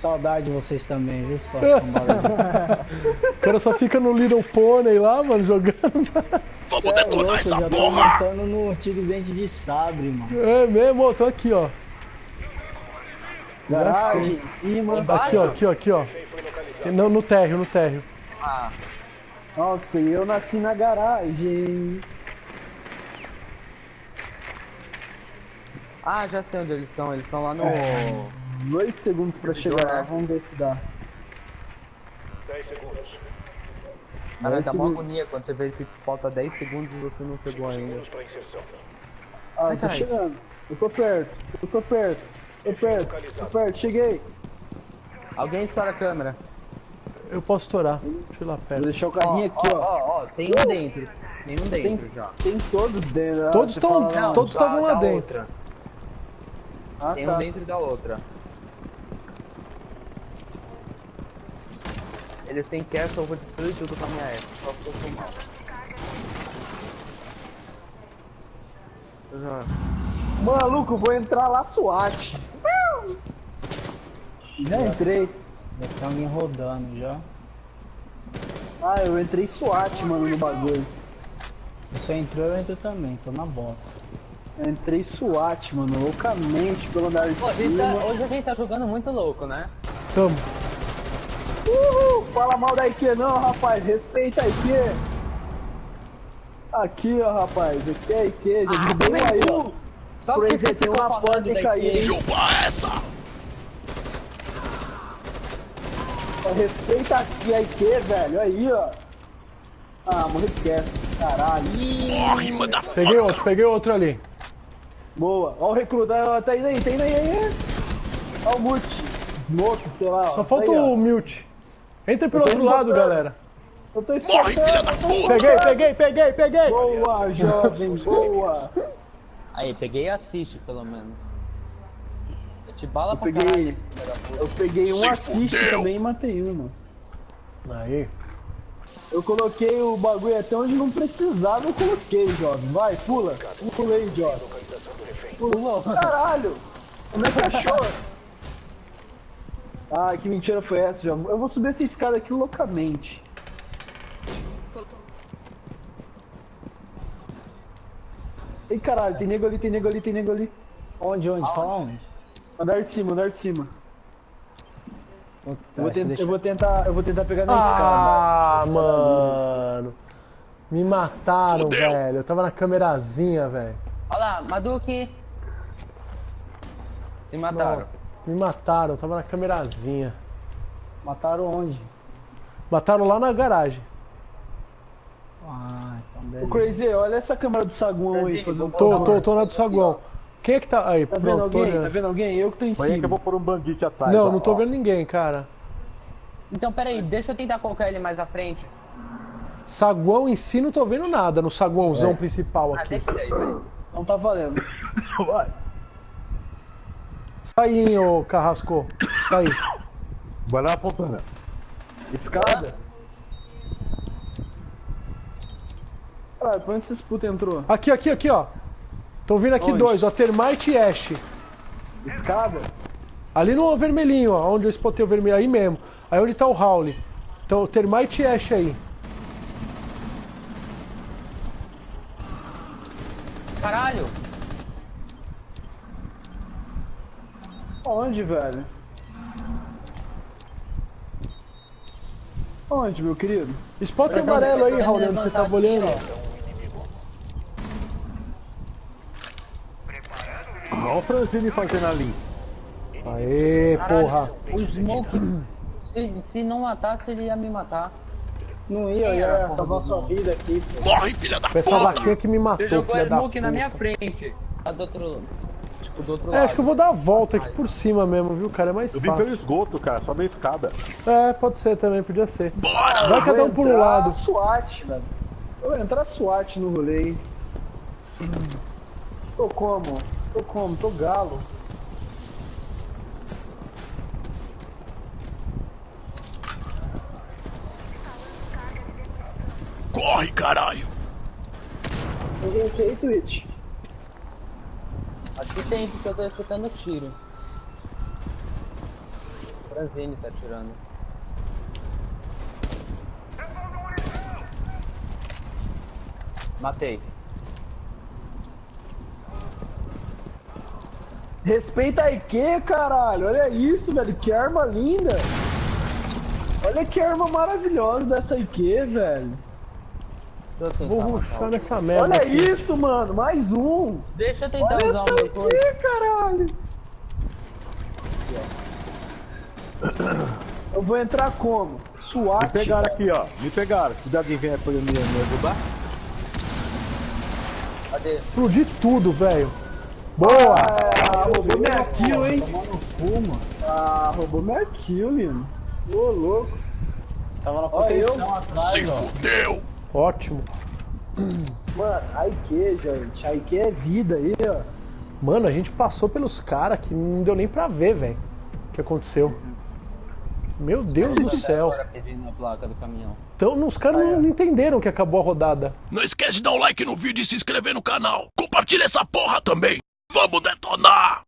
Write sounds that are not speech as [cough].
Saudade de vocês também, viu? [laughs] o cara só fica no Little Pony lá, mano, jogando. Vamos detonar é louco, essa já porra! Tô no antigo dente de sabre, mano. É mesmo, ó, tô aqui, ó. Garagem, cima. Aqui, ó, aqui, ó, aqui, ó. Não, no térreo, no térreo. Ah. Nossa, eu nasci na garagem. Ah, já sei onde eles estão. Eles estão lá no. É, dois segundos pra chegar lá, vamos ver se dá. 10 segundos. Cara, dá uma agonia quando você vê que falta 10 segundos e você não chegou ainda. Pra inserção. Ah, tô chegando. Eu tô perto, eu tô perto, tô perto, tô perto, cheguei. Alguém estoura a câmera. Eu posso estourar. Deixa eu ir lá perto. Vou deixar o carrinho ó, aqui, ó. Ó, ó, tem um dentro. Tem um dentro Tem, já. tem todos dentro. ah, Todos estão todos estavam lá dentro. Ah, Tem tá. um dentro da outra. Eles têm castle, eu vou destruir tudo com a minha F. Só porque eu sou mal. Já. Maluco, vou entrar lá SWAT. Já entrei. Já tem alguém rodando já. Ah, eu entrei SWAT, mano, no bagulho. Você entrou, eu entro também, tô na bosta. Eu entrei SWAT, mano, loucamente pelo andar de Pô, a gente cima. tá- hoje a gente tá jogando muito louco, né? Tamo. Uhul! Fala mal da IQ não, rapaz. Respeita a IQ. Aqui, ó, rapaz. Aqui é a IQ. Já Ah, derrubei também aí, ó. Só porque aí, você tem uma porta e caiu, hein? Chupa essa! Respeita aqui a IQ, velho. Aí, ó. Ah, morri esquece. Caralho. Morre, manda Peguei outro, peguei outro ali. Boa. Ó o recruta. Ó, Tá indo aí, tá indo aí. aí. Ó o Mute. Smoke, sei lá. ó. Só falta Tá aí, ó. o mute. Entra pelo outro lado, botando. galera. Eu tô Morre, filha da puta! Peguei, peguei, peguei, peguei. Boa, jovem. Boa. Aí, peguei e assiste, pelo menos. Eu te bala Eu pra peguei, caralho. eu peguei um Se assist fudeu. também e matei um, mano. Aí. Eu coloquei o bagulho até onde não precisava, eu coloquei, jovem. Vai, pula. Pulei, jovem. Pulou. Caralho! Como é que achou? Ah, que mentira foi essa, jovem? Eu vou subir essa escada aqui loucamente. Ei, caralho, tem nego ali, tem nego ali, tem nego ali. Onde, onde? Fala onde? Andar de cima, andar de cima. Eu vou, acho que tent- deixa- eu vou tentar, eu vou tentar pegar na Ah, escada. mano. Me mataram, Fudeu. velho. Eu tava na câmerazinha, velho. Olha lá, Maduki. Se mataram. Me mataram, eu tava na câmerazinha. Mataram onde? Mataram lá na garagem. Ah, então Ô, beleza. Crazy, olha essa câmera do saguão aí. fazendo um Tô, favor. tô, tô na do saguão. Quem é que tá. Aí, Tá vendo pronto, tô alguém? Tá vendo alguém? Eu que tô em aí que eu cima. vou pôr um bandite atrás. Não, ó, não tô ó. vendo ninguém, cara. Então, peraí, deixa eu tentar colocar ele mais à frente. Saguão em si não tô vendo nada no saguãozão É. principal Ah, aqui. deixa ele aí, vai. Não tá valendo. [laughs] Vai. Sai, hein, ô Carrasco. Sai. Vai lá apontando. Escada? Caralho, pra onde esses puta entrou? Aqui, aqui, aqui, ó. Tô vindo aqui Onde? dois, ó. Termite e Ash. Escada? Ali no vermelhinho, ó. Onde eu spotei o vermelho. Aí mesmo. Aí onde tá o Howley. Então, Termite e Ash aí. Caralho! Onde, velho? Onde, meu querido? Spot amarelo aí, Howley, onde você tava olhando. Olha o Francine fazendo ali. Aê, porra. O Smoke, se, se não matasse, ele ia me matar. Não ia, eu ia salvar sua vida aqui. Morre, filha da Foi essa puta! vaquinha que me matou, Você jogou filha a da Smoke na puta. minha frente. Tá do outro, do outro É, lado. acho que eu vou dar a volta aqui por cima mesmo, viu, cara? É mais Eu vim pelo fácil. esgoto, cara, só meio escada. É, pode ser também, podia ser. Bora! Vai cada um por um Entrar lado. SWAT, velho. Eu vou entrar SWAT no rolê. hein? Tô como? Tô como? Tô galo. Corre, caralho! Tem gente aí, Aqui tem, porque eu tô escutando tiro. Franzini tá atirando. Matei. Respeita a IQ, caralho. Olha isso, velho. Que arma linda. Olha que arma maravilhosa dessa IQ, velho. Vou ruxar nessa merda. Olha aqui. isso, mano. Mais um. Deixa eu tentar Olha usar o meu coisa. IQ, caralho. Eu vou entrar como? SWAT. Me pegaram aqui, ó. Me pegaram. Se alguém vier pra me, ajudar. Cadê? Explodi tudo, velho. Boa! Ah, roubou minha kill, hein? Mano. Ah, roubou minha kill, Lino. Ô, louco. Tava na Olha eu. proteção atrás, Se ó. fudeu. Ótimo. Mano, a IQ, gente. A IQ é vida aí, ó. Mano, a gente passou pelos caras que não deu nem pra ver, velho. O que aconteceu. Meu Deus do céu. Caminhão. Então, os caras não entenderam que acabou a rodada. Não esquece de dar um like no vídeo e se inscrever no canal. Compartilha essa porra também. Vamos detonar!